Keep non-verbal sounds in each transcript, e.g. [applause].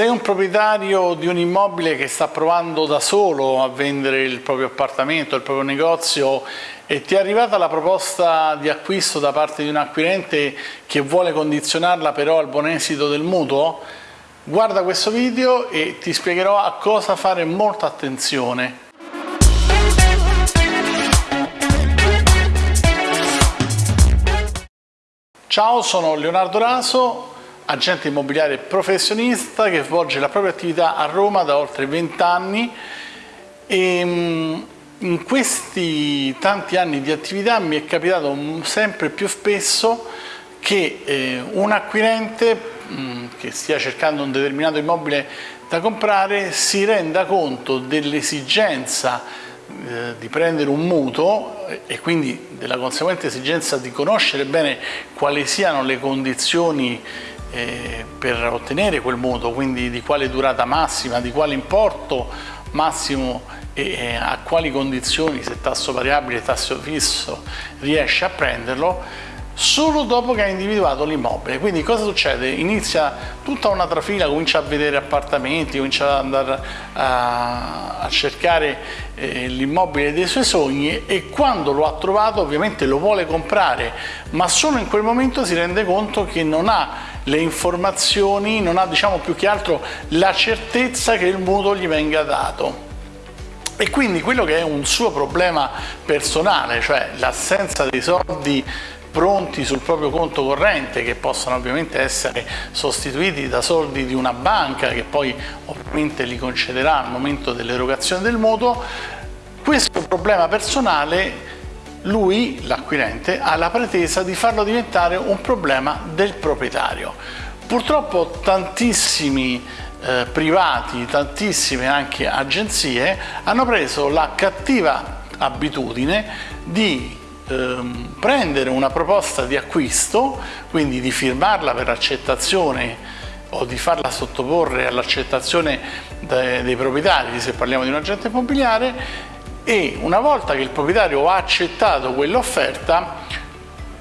Sei un proprietario di un immobile che sta provando da solo a vendere il proprio appartamento, il proprio negozio e ti è arrivata la proposta di acquisto da parte di un acquirente che vuole condizionarla però al buon esito del mutuo? Guarda questo video e ti spiegherò a cosa fare molta attenzione. Ciao, sono Leonardo Raso, agente immobiliare professionista che svolge la propria attività a Roma da oltre 20 anni e mm, in questi tanti anni di attività mi è capitato sempre più spesso che eh, un acquirente mm, che stia cercando un determinato immobile da comprare si renda conto dell'esigenza eh, di prendere un mutuo e quindi della conseguente esigenza di conoscere bene quali siano le condizioni eh, per ottenere quel mutuo, quindi di quale durata massima, di quale importo massimo e a quali condizioni, se tasso variabile, tasso fisso, riesce a prenderlo, solo dopo che ha individuato l'immobile. Quindi cosa succede? Inizia tutta una trafila, comincia a vedere appartamenti, comincia ad andare a, a cercare eh, l'immobile dei suoi sogni e quando lo ha trovato ovviamente lo vuole comprare, ma solo in quel momento si rende conto che non ha le informazioni, non ha diciamo più che altro la certezza che il mutuo gli venga dato. E quindi quello che è un suo problema personale, cioè l'assenza dei soldi pronti sul proprio conto corrente che possono ovviamente essere sostituiti da soldi di una banca che poi ovviamente li concederà al momento dell'erogazione del mutuo, questo problema personale lui, l'acquirente, ha la pretesa di farlo diventare un problema del proprietario. Purtroppo tantissimi eh, privati, tantissime anche agenzie hanno preso la cattiva abitudine di ehm, prendere una proposta di acquisto, quindi di firmarla per accettazione o di farla sottoporre all'accettazione dei proprietari, se parliamo di un agente immobiliare, e una volta che il proprietario ha accettato quell'offerta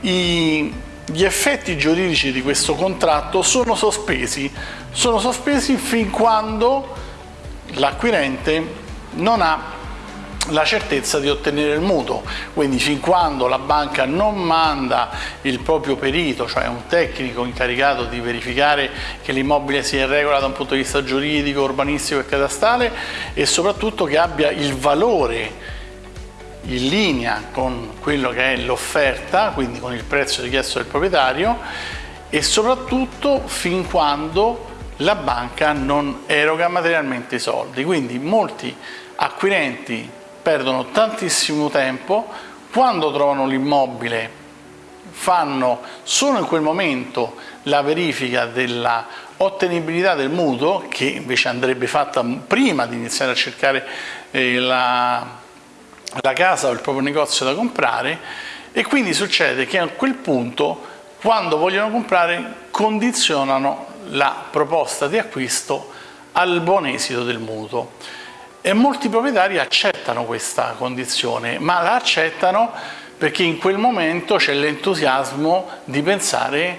gli effetti giuridici di questo contratto sono sospesi, sono sospesi fin quando l'acquirente non ha la certezza di ottenere il mutuo, quindi fin quando la banca non manda il proprio perito, cioè un tecnico incaricato di verificare che l'immobile sia in regola da un punto di vista giuridico, urbanistico e catastale e soprattutto che abbia il valore in linea con quello che è l'offerta, quindi con il prezzo richiesto del proprietario e soprattutto fin quando la banca non eroga materialmente i soldi. Quindi molti acquirenti perdono tantissimo tempo, quando trovano l'immobile fanno solo in quel momento la verifica della ottenibilità del mutuo, che invece andrebbe fatta prima di iniziare a cercare eh, la, la casa o il proprio negozio da comprare e quindi succede che a quel punto quando vogliono comprare condizionano la proposta di acquisto al buon esito del mutuo. E molti proprietari accettano questa condizione, ma la accettano perché in quel momento c'è l'entusiasmo di pensare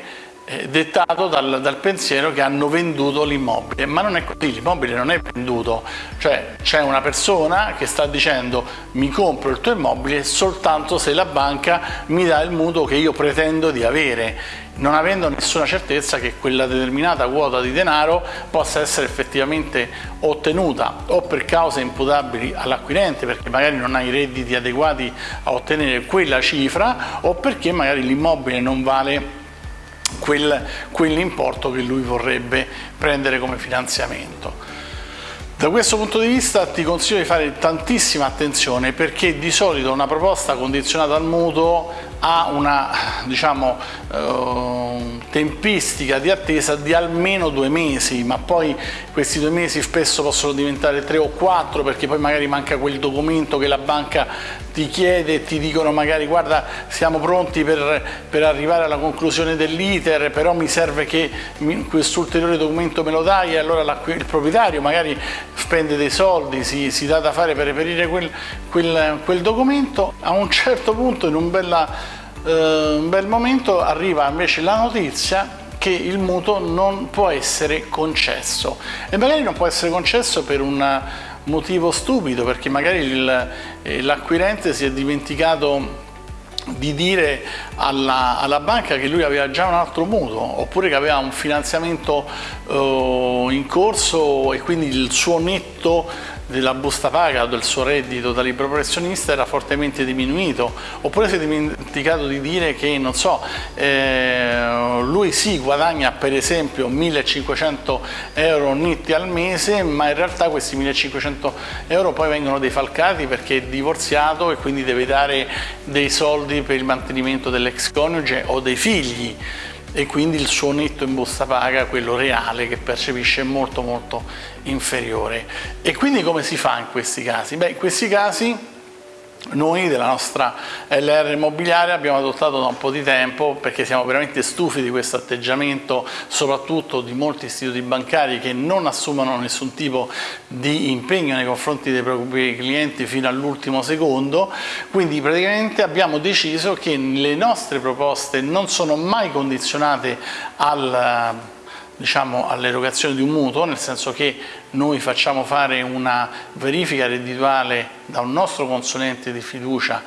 dettato dal, dal, pensiero che hanno venduto l'immobile, ma non è così, l'immobile non è venduto, cioè c'è una persona che sta dicendo mi compro il tuo immobile soltanto se la banca mi dà il mutuo che io pretendo di avere, non avendo nessuna certezza che quella determinata quota di denaro possa essere effettivamente ottenuta o per cause imputabili all'acquirente perché magari non ha i redditi adeguati a ottenere quella cifra o perché magari l'immobile non vale quel, quell'importo che lui vorrebbe prendere come finanziamento. Da questo punto di vista ti consiglio di fare tantissima attenzione perché di solito una proposta condizionata al mutuo ha una diciamo, eh, tempistica di attesa di almeno due mesi, ma poi questi due mesi spesso possono diventare tre o quattro perché poi magari manca quel documento che la banca ti chiede e ti dicono magari guarda siamo pronti per, per arrivare alla conclusione dell'iter però mi serve che questo ulteriore documento me lo dai e allora la, il proprietario magari spende dei soldi, si, si dà da fare per reperire quel, quel, quel documento, a un certo punto in un, bella, eh, un bel momento arriva invece la notizia che il mutuo non può essere concesso. E magari non può essere concesso per un motivo stupido perché magari eh, l'acquirente si è dimenticato di dire alla, alla, banca che lui aveva già un altro mutuo oppure che aveva un finanziamento uh, in corso e quindi il suo netto della busta paga o del suo reddito da libero professionista era fortemente diminuito oppure si è dimenticato di dire che non so eh, lui sì guadagna per esempio 1500 euro netti al mese ma in realtà questi 1500 euro poi vengono defalcati perché è divorziato e quindi deve dare dei soldi per il mantenimento dell'ex coniuge o dei figli e quindi il suo netto in busta paga, quello reale che percepisce, è molto molto inferiore. E quindi come si fa in questi casi? Beh, in questi casi noi della nostra LR immobiliare abbiamo adottato da un po' di tempo perché siamo veramente stufi di questo atteggiamento soprattutto di molti istituti bancari che non assumono nessun tipo di impegno nei confronti dei propri clienti fino all'ultimo secondo. Quindi praticamente abbiamo deciso che le nostre proposte non sono mai condizionate al diciamo, all'erogazione di un mutuo, nel senso che noi facciamo fare una verifica reddituale da un nostro consulente di fiducia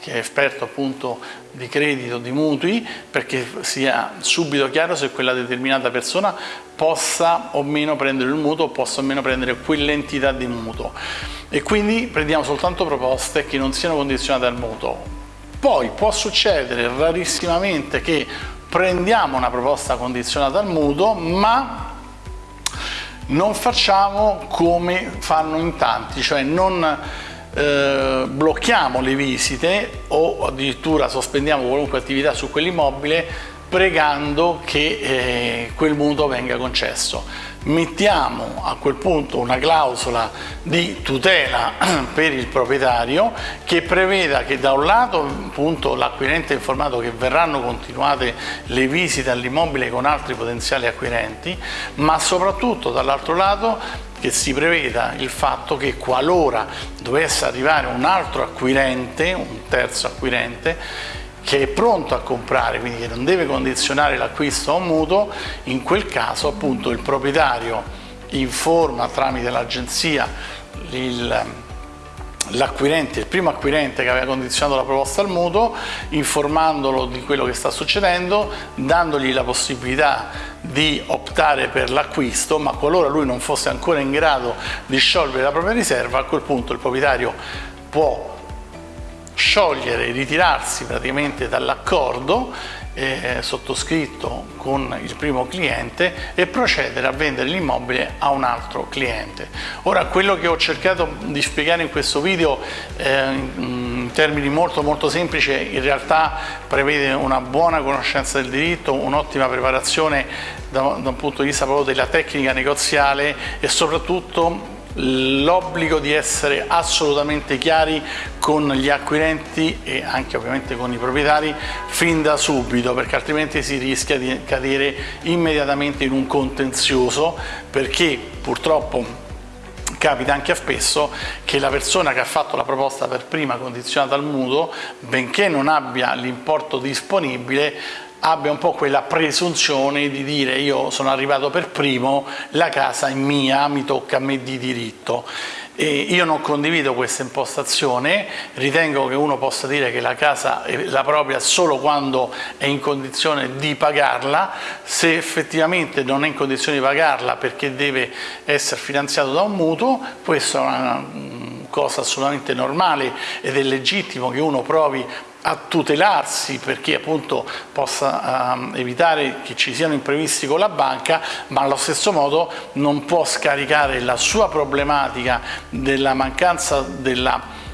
che è esperto appunto di credito, di mutui, perché sia subito chiaro se quella determinata persona possa o meno prendere il mutuo o possa o meno prendere quell'entità di mutuo. E quindi prendiamo soltanto proposte che non siano condizionate al mutuo. Poi può succedere rarissimamente che prendiamo una proposta condizionata al mutuo, ma non facciamo come fanno in tanti, cioè non eh, blocchiamo le visite o addirittura sospendiamo qualunque attività su quell'immobile pregando che eh, quel mutuo venga concesso. Mettiamo a quel punto una clausola di tutela [clears throat] per il proprietario che preveda che da un lato l'acquirente è informato che verranno continuate le visite all'immobile con altri potenziali acquirenti, ma soprattutto dall'altro lato che si preveda il fatto che qualora dovesse arrivare un altro acquirente, un terzo acquirente, che è pronto a comprare, quindi che non deve condizionare l'acquisto a un mutuo, in quel caso appunto il proprietario informa tramite l'agenzia l'acquirente, il primo acquirente che aveva condizionato la proposta al mutuo, informandolo di quello che sta succedendo, dandogli la possibilità di optare per l'acquisto, ma qualora lui non fosse ancora in grado di sciogliere la propria riserva, a quel punto il proprietario può sciogliere, ritirarsi praticamente dall'accordo eh, sottoscritto con il primo cliente e procedere a vendere l'immobile a un altro cliente. Ora quello che ho cercato di spiegare in questo video eh, in termini molto molto semplici in realtà prevede una buona conoscenza del diritto, un'ottima preparazione da, da un punto di vista proprio della tecnica negoziale e soprattutto l'obbligo di essere assolutamente chiari con gli acquirenti e anche ovviamente con i proprietari fin da subito perché altrimenti si rischia di cadere immediatamente in un contenzioso perché purtroppo capita anche a spesso che la persona che ha fatto la proposta per prima condizionata al mutuo, benché non abbia l'importo disponibile, abbia un po' quella presunzione di dire io sono arrivato per primo, la casa è mia, mi tocca a me di diritto. E io non condivido questa impostazione, ritengo che uno possa dire che la casa è la propria solo quando è in condizione di pagarla, se effettivamente non è in condizione di pagarla perché deve essere finanziato da un mutuo, questa è una cosa assolutamente normale ed è legittimo che uno provi a tutelarsi perché appunto possa uh, evitare che ci siano imprevisti con la banca, ma allo stesso modo non può scaricare la sua problematica della mancanza della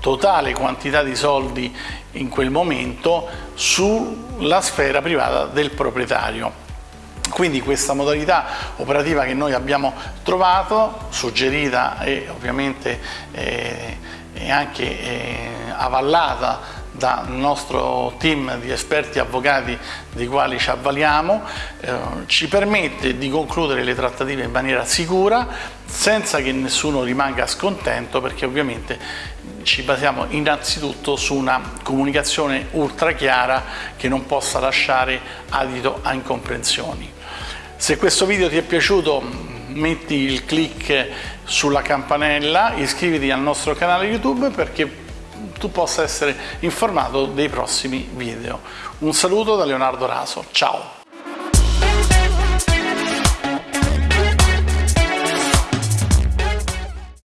totale quantità di soldi in quel momento sulla sfera privata del proprietario. Quindi questa modalità operativa che noi abbiamo trovato, suggerita e ovviamente eh, anche eh, avallata dal nostro team di esperti avvocati di quali ci avvaliamo, eh, ci permette di concludere le trattative in maniera sicura senza che nessuno rimanga scontento perché ovviamente ci basiamo innanzitutto su una comunicazione ultra chiara che non possa lasciare adito a incomprensioni. Se questo video ti è piaciuto metti il click sulla campanella, iscriviti al nostro canale YouTube perché tu possa essere informato dei prossimi video. Un saluto da Leonardo Raso, ciao!